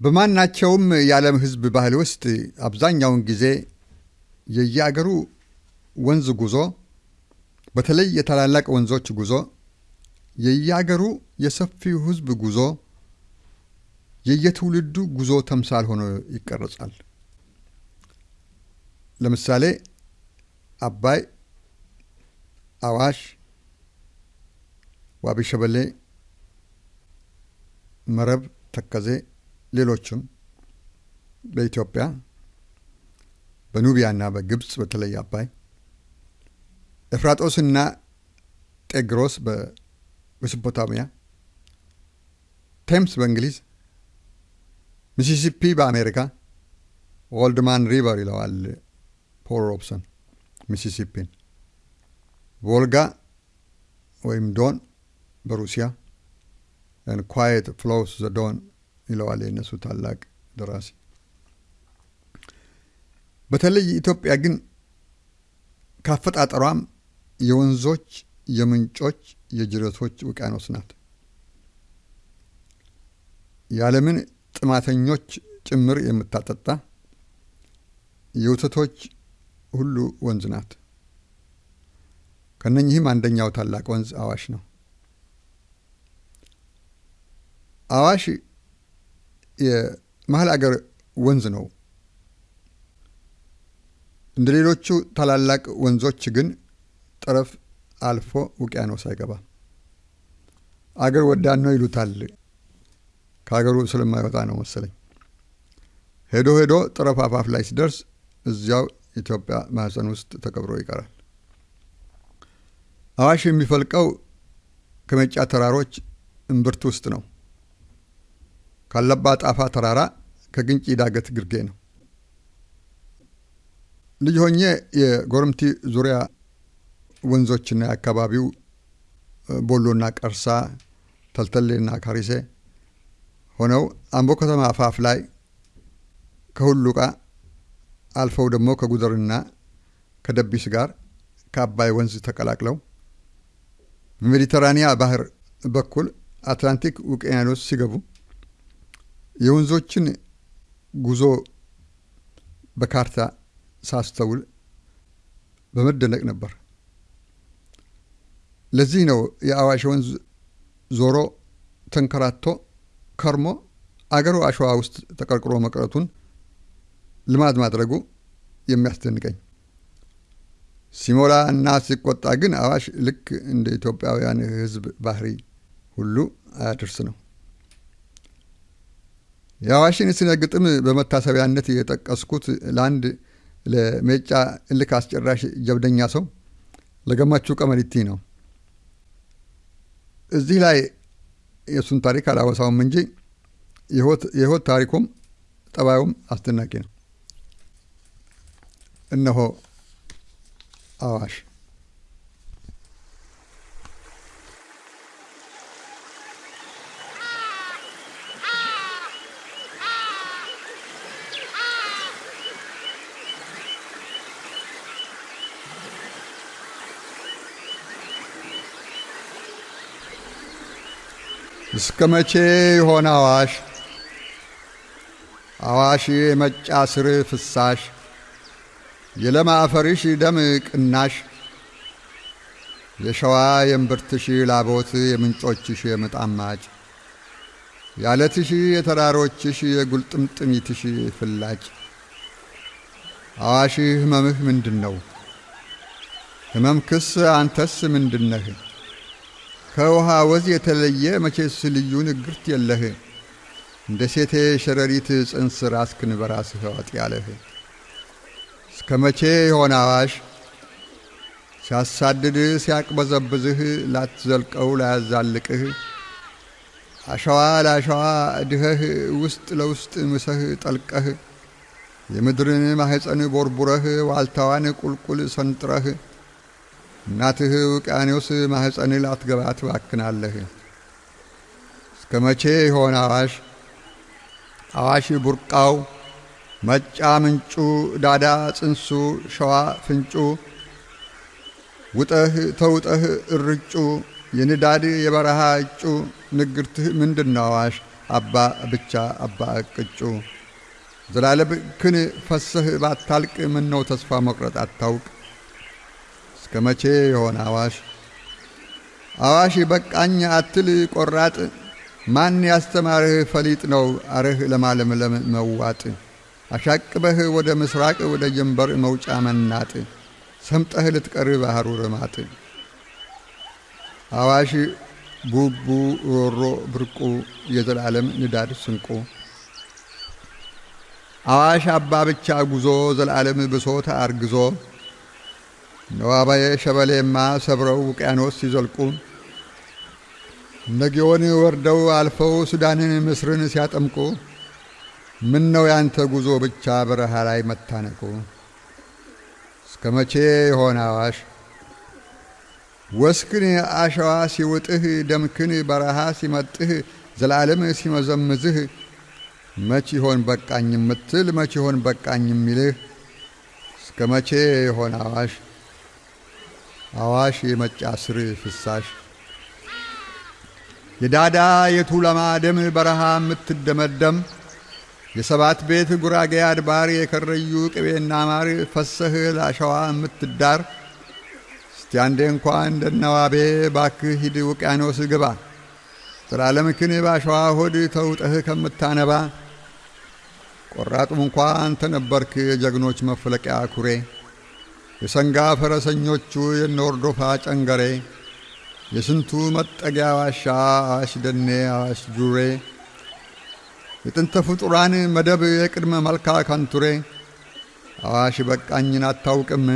በማናቸውም የዓለም ሕዝብ ባህል ውስጥ አብዛኛውን ጊዜ የየአገሩ ወንዝ ጉዞ በተለይ የታላላቅ ወንዞች ጉዞ፣ የየአገሩ የሰፊው ሕዝብ ጉዞ የየትውልዱ ጉዞ ተምሳል ሆኖ ይቀረጻል። ለምሳሌ አባይ፣ አዋሽ፣ ዋቢ ሸበሌ፣ መረብ፣ ተከዜ፣ ሌሎችም በኢትዮጵያ በኑቢያና በግብፅ በተለይ አባይ፣ ኤፍራጦስና ጤግሮስ በሜሶፖታሚያ፣ ቴምስ በእንግሊዝ፣ ሚሲሲፒ በአሜሪካ Old Man River ይለዋል ፖል ሮብሰን ሚሲሲፒን፣ ቮልጋ ወይም ዶን በሩሲያ Quiet Flows the Don ይለዋል የእነሱ ታላቅ ደራሲ። በተለይ ኢትዮጵያ ግን ከአፈጣጠሯም የወንዞች፣ የምንጮች፣ የጅረቶች ውቅያኖስ ናት። የዓለምን ጥማተኞች ጭምር የምታጠጣ የወተቶች ሁሉ ወንዝ ናት። ከነኚህም አንደኛው ታላቅ ወንዝ አዋሽ ነው። አዋሽ የመሀል አገር ወንዝ ነው። እንደ ሌሎቹ ታላላቅ ወንዞች ግን ጠረፍ አልፎ ውቅያኖስ አይገባም። አገር ወዳድ ነው ይሉታል። ከሀገሩ ስለማይወጣ ነው መሰለኝ። ሄዶ ሄዶ ጠረፍ አፋፍ ላይ ሲደርስ እዚያው ኢትዮጵያ ማህፀን ውስጥ ተቀብሮ ይቀራል። አዋሽ የሚፈልቀው ከሜጫ ተራሮች እምብርት ውስጥ ነው። ካለባ ጣፋ ተራራ ከግንጪ ዳገት ግርጌ ነው። ልጅ ሆኜ የጎረምቲ ዙሪያ ወንዞችና የአካባቢው ቦሎና ቀርሳ፣ ተልተሌና ካሪሴ ሆነው አምቦ ከተማ አፋፍ ላይ ከሁሉቃ አልፈው ደግሞ ከጉደርና ከደቢስ ጋር ከአባይ ወንዝ ተቀላቅለው በሜዲተራኒያ ባህር በኩል አትላንቲክ ውቅያኖስ ሲገቡ የወንዞችን ጉዞ በካርታ ሳስተውል በመደነቅ ነበር። ለዚህ ነው የአዋሽ ወንዝ ዞሮ ተንከራቶ ከርሞ አገሩ አሸዋ ውስጥ ተቀርቅሮ መቅረቱን ልማድ ማድረጉ የሚያስደንቀኝ። ሲሞላ እና ሲቆጣ ግን አዋሽ ልክ እንደ ኢትዮጵያውያን ሕዝብ ባህሪ ሁሉ አያደርስ ነው። የአዋሽን ስነ ግጥም በመታሰቢያነት የጠቀስኩት ለአንድ ለሜጫ እልክ አስጨራሽ ጀብደኛ ሰው ለገመቹ ቀመሪቲ ነው። እዚህ ላይ የእሱን ታሪክ አላወሳውም እንጂ የሕይወት ታሪኩም ጠባዩም አስደናቂ ነው። እነሆ አዋሽ እስከ መቼ የሆነ አዋሽ አዋሽ የመጫ ስር ፍሳሽ የለም አፈርሽ ደም ቅናሽ የሸዋ የእምብርትሽ ላቦት የምንጮችሽ የምጣማጭ ያለትሽ የተራሮችሽ የጉልጥምጥሚትሽ ፍላጭ አዋሽ ህመምህ ምንድን ነው? ህመምክስ አንተስ ምንድነህ? ከውሃ ወዝ የተለየ መቼስ ልዩ ንግርት የለህ? እንደ ሴቴ ሸረሪት ጽንስ ራስክን በራስህ ዋጥ ያለህ። እስከ መቼ የሆነ አዋሽ? ሲያሳድድ ሲያቅበዘብዝህ ላትዘልቀው ላያዛልቅህ። አሸዋ ለአሸዋ ድኸህ ውስጥ ለውስጥ ምሰህ ጠልቀህ። የምድርን ማህፀን ቦርቡረህ ዋልታዋን ቁልቁል ሰንጥረህ እናትህ ውቅያኖስ ማህፀን ላትገባ ትባክናለህ። እስከ መቼ የሆነ አዋሽ? አዋሽ ቡርቃው መጫ ምንጩ ዳዳ ጽንሱ ሸዋ ፍንጩ ውጠህ ተውጠህ እርጩ የንዳድ የበረሃ እጩ ንግርትህ ምንድን ነው አዋሽ? አባ ብቻ አባ ቅጩ ዘላለም ክን ፈሰህ ባታልቅ ምነው ተስፋ መቁረጥ አታውቅ እስከ መቼ የሆነ አዋሽ? አዋሽ በቃኝ አትል ቆራጥ ማን ያስተማርህ ፈሊጥ ነው አርህ ለማለምለም መዋጥ? አሻቅበህ ወደ ምስራቅ ወደ ጀንበር መውጫ መናጥ ሰምጠህ ልትቀር ባህሩ ርማጥ። አዋሽ ቡቡ ሮሮ ብርቁ የዘላለም ንዳድ ስንቁ። አዋሽ አባ ብቻ ጉዞ ዘላለም ብሶት አርግዞ ነዋባዬ ሸበሌማ ሰብረው ውቅያኖስ ሲዘልቁ ነጊዮን ወርደው አልፈው ሱዳንን ምስርን ሲያጠምቁ ምን ነው ያንተ ጉዞ ብቻ በረሃ ላይ መታነቁ? እስከ መቼ የሆነ አዋሽ? ወስክን አሸዋ ሲውጥህ ደምክን በረሃ ሲመጥህ ዘላለም ሲመዘምዝህ መች ይሆን በቃኝ የምትል መች ይሆን በቃኝ የሚልህ? እስከ መቼ የሆነ አዋሽ አዋሽ የመጫ ስር ፍሳሽ። የዳዳ የቱለማ ደም በረሃ የምትደመደም። የሰባት ቤት ጉራጌ አድባር የከረዩ ቅቤና ማር ፈሰህ ላሸዋ የምትዳር። እስቲ አንዴ እንኳ እንደነዋቤ ባክህ ሂድ ውቅያኖስ ግባ። ዘላለምክን ባሸዋ ሆድ ተውጠህ ከምታነባ። ቆራጡም እንኳ አንተ ነበርክ የጀግኖች መፍለቂያ ኩሬ የሰንጋ ፈረሰኞቹ የነወርዶፋ ጨንገሬ የስንቱ መጠጊያ ዋሻ አዋሽ ደኔ አዋሽ ጁሬ የጥንተ ፍጡራን መደብ የቅድመ መልካ ካንቱሬ አዋሽ በቃኝን አታውቅም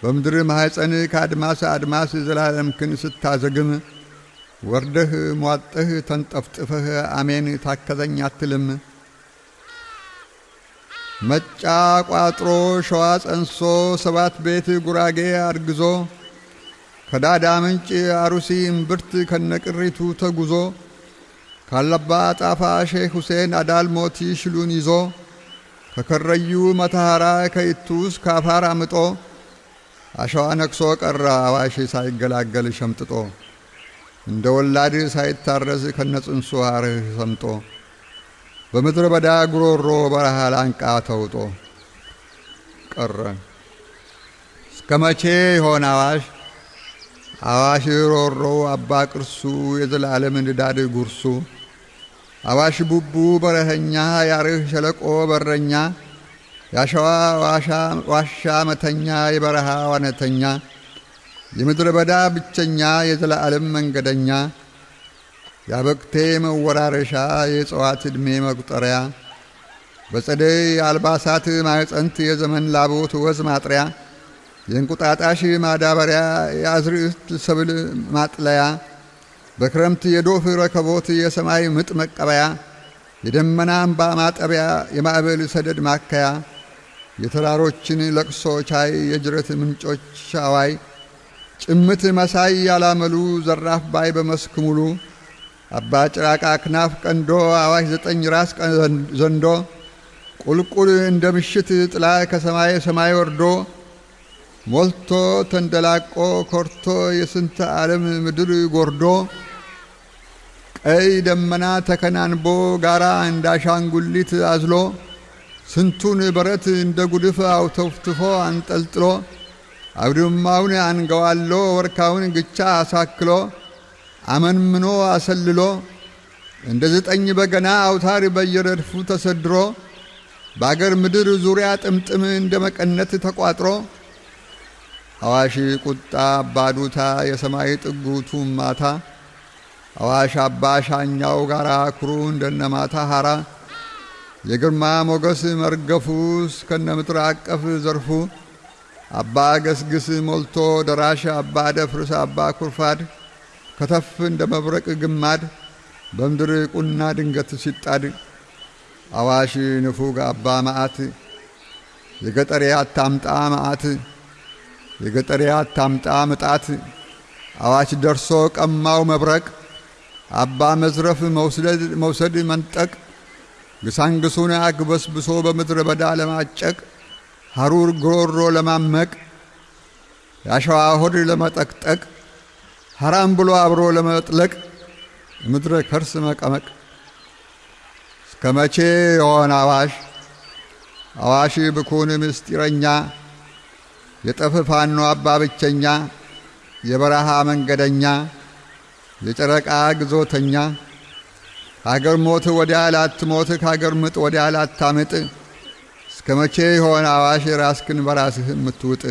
በምድር ማኅፀን ከአድማስ አድማስ ዘላለምክን ስታዘግም ወርደህ ሟጠህ ተንጠፍጥፈህ አሜን ታከዘኝ አትልም መጫ ቋጥሮ ሸዋ ጸንሶ ሰባት ቤት ጉራጌ አርግዞ ከዳዳ ምንጭ አሩሲ እምብርት ከነቅሪቱ ተጉዞ ካለባ ጣፋ ሼህ ሁሴን አዳል ሞቲ ሽሉን ይዞ ከከረዩ መተሐራ ከይቱስ ካፋር አምጦ አሸዋ ነክሶ ቀረ አዋሽ ሳይገላገል ሸምጥጦ እንደ ወላድ ሳይታረስ ከነጽንሱ አርህ ሰምጦ በምድረ በዳ ጉሮሮ በረሃ ላንቃ ተውጦ ቀረ። እስከ መቼ ይሆን አዋሽ? አዋሽ ሮሮ አባ ቅርሱ የዘላለም ንዳድ ጉርሱ። አዋሽ ቡቡ በረኸኛ ያርህ ሸለቆ በረኛ። ያሸዋ ዋሻ መተኛ የበረሃ ዋነተኛ። የምድረ በዳ ብቸኛ የዘላለም መንገደኛ ያበቅቴ መወራረሻ የእጽዋት ዕድሜ መቁጠሪያ በጸደይ አልባሳት ማዕፀንት የዘመን ላቦት ወዝ ማጥሪያ የእንቁጣጣሽ ማዳበሪያ የአዝርዕት ሰብል ማጥለያ በክረምት የዶፍ ረከቦት የሰማይ ምጥ መቀበያ የደመና እምባ ማጠቢያ የማዕበል ሰደድ ማከያ የተራሮችን ለቅሶ ቻይ የጅረት ምንጮች ሻዋይ ጭምት መሳይ ያላመሉ ዘራፍ ባይ በመስክ ሙሉ አባ ጭራቃ ክናፍ ቀንዶ አዋሽ ዘጠኝ ራስ ዘንዶ ቁልቁል እንደ ምሽት ጥላ ከሰማይ ሰማይ ወርዶ ሞልቶ ተንደላቆ ኮርቶ የስንተ ዓለም ምድር ጎርዶ ቀይ ደመና ተከናንቦ ጋራ እንዳሻንጉሊት አዝሎ ስንቱን በረት እንደ ጉድፍ አውተፍትፎ አንጠልጥሎ አውድማውን አንገዋሎ ወርካውን ግቻ አሳክሎ አመንምኖ አሰልሎ እንደ ዘጠኝ በገና አውታር በየረድፉ ተሰድሮ በአገር ምድር ዙሪያ ጥምጥም እንደ መቀነት ተቋጥሮ አዋሽ ቁጣ አባዱታ የሰማይ ጥጉቱ ማታ አዋሽ አባ ሻኛው ጋራ ኩሩ እንደነ ማታ ሐራ የግርማ ሞገስ መርገፉ እስከነ ምጥር አቀፍ ዘርፉ አባ ገስግስ ሞልቶ ደራሽ አባ ደፍርስ አባ ኩርፋድ ከተፍ እንደ መብረቅ ግማድ በምድር ቁና ድንገት ሲጣድ አዋሽ ንፉግ አባ መዓት የገጠሬ አታምጣ መዓት የገጠሬ አታምጣ ምጣት አዋሽ ደርሶ ቀማው መብረቅ አባ መዝረፍ መውሰድ መንጠቅ ግሳንግሱን አግበስብሶ በምድረ በዳ ለማጨቅ ሐሩር ጉሮሮ ለማመቅ ያሸዋ ሆድ ለመጠቅጠቅ ሐራም ብሎ አብሮ ለመጥለቅ ምድረ ከርስ መቀመቅ። እስከ መቼ የሆን አዋሽ? አዋሽ ብኩን ምስጢረኛ የጠፍ ፋኖ አባ ብቸኛ የበረሃ መንገደኛ የጨረቃ ግዞተኛ። ከአገር ሞት ወዲያ ላትሞት ከአገር ምጥ ወዲያ ላታምጥ። እስከ መቼ የሆን አዋሽ ራስክን በራስህ የምትውጥ?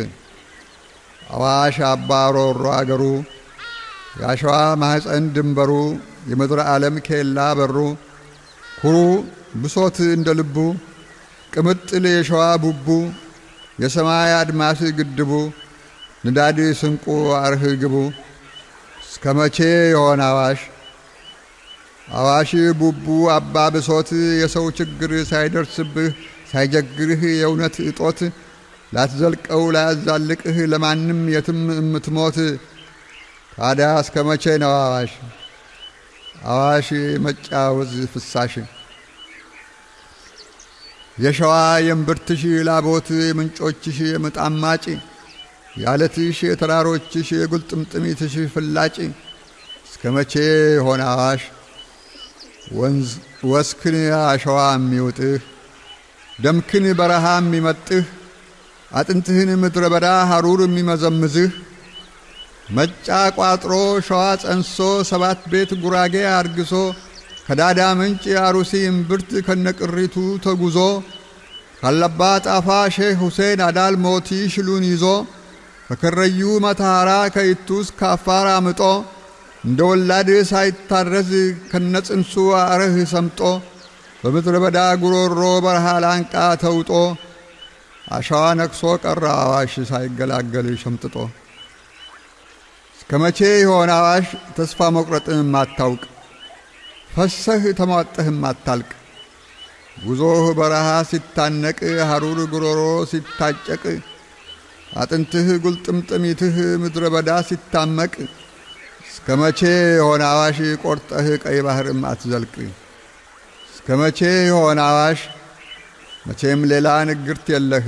አዋሽ አባ ሮሮ አገሩ የአሸዋ ማኅፀን ድንበሩ የምድረ ዓለም ኬላ በሩ ኩሩ ብሶት እንደ ልቡ ቅምጥል የሸዋ ቡቡ የሰማይ አድማስ ግድቡ ንዳድ ስንቁ አርህ ግቡ። እስከ መቼ የሆን አዋሽ? አዋሽ ቡቡ አባ ብሶት የሰው ችግር ሳይደርስብህ ሳይጀግርህ የእውነት እጦት ላትዘልቀው ላያዛልቅህ ለማንም የትም እምትሞት ታዲያ እስከ መቼ ነው አዋሽ? አዋሽ መጫወዝ ፍሳሽ። የሸዋ የእምብርትሽ ላቦት የምንጮችሽ የምጣማጭ የአለትሽ የተራሮችሽ የጉልጥምጥሚትሽ ፍላጭ። እስከ መቼ ሆነ አዋሽ? ወንዝ ወስክን አሸዋ የሚውጥህ ደምክን በረሃ የሚመጥህ አጥንትህን ምድረ በዳ ሐሩር የሚመዘምዝህ መጫ ቋጥሮ ሸዋ ጸንሶ ሰባት ቤት ጉራጌ አርግሶ ከዳዳ ምንጭ አሩሲ እምብርት ከነቅሪቱ ተጉዞ ካለባ ጣፋ ሼህ ሁሴን አዳል ሞቲ ሽሉን ይዞ ከከረዩ መተሐራ ከይቱስ ካፋር አምጦ እንደ ወላድ ሳይታረዝ ከነጽንሱ አረህ ሰምጦ በምድረ በዳ ጉሮሮ በረሃ ላንቃ ተውጦ አሸዋ ነክሶ ቀረ አዋሽ ሳይገላገል ሸምጥጦ እስከ መቼ የሆነ አዋሽ ተስፋ መቁረጥን ማታውቅ ፈሰህ ተሟጠህ ማታልቅ ጉዞህ በረሃ ሲታነቅ ሐሩር ጉሮሮ ሲታጨቅ አጥንትህ ጉልጥምጥሚትህ ምድረ በዳ ሲታመቅ እስከ መቼ የሆነ አዋሽ ቆርጠህ ቀይ ባህርም አትዘልቅ? እስከ መቼ የሆነ አዋሽ? መቼም ሌላ ንግርት የለህ።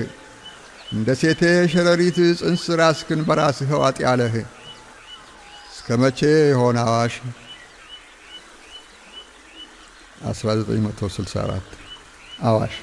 እንደ ሴቴ ሸረሪት ጽንስ ራስክን በራስህ ዋጥ ያለህ እስከ መቼ የሆነ አዋሽ 1964 አዋሽ